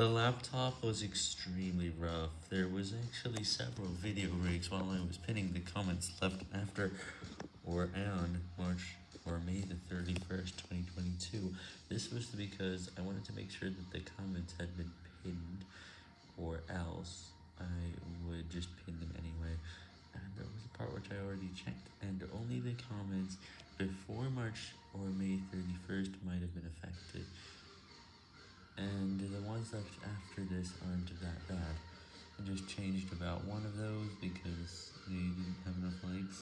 The laptop was extremely rough, there was actually several video breaks while I was pinning the comments left after or on March or May the 31st, 2022. This was because I wanted to make sure that the comments had been pinned, or else I would just pin them anyway, and there was a part which I already checked, and only the comments before March or May 31st might have been affected left after this aren't that bad. I just changed about one of those because they didn't have enough likes.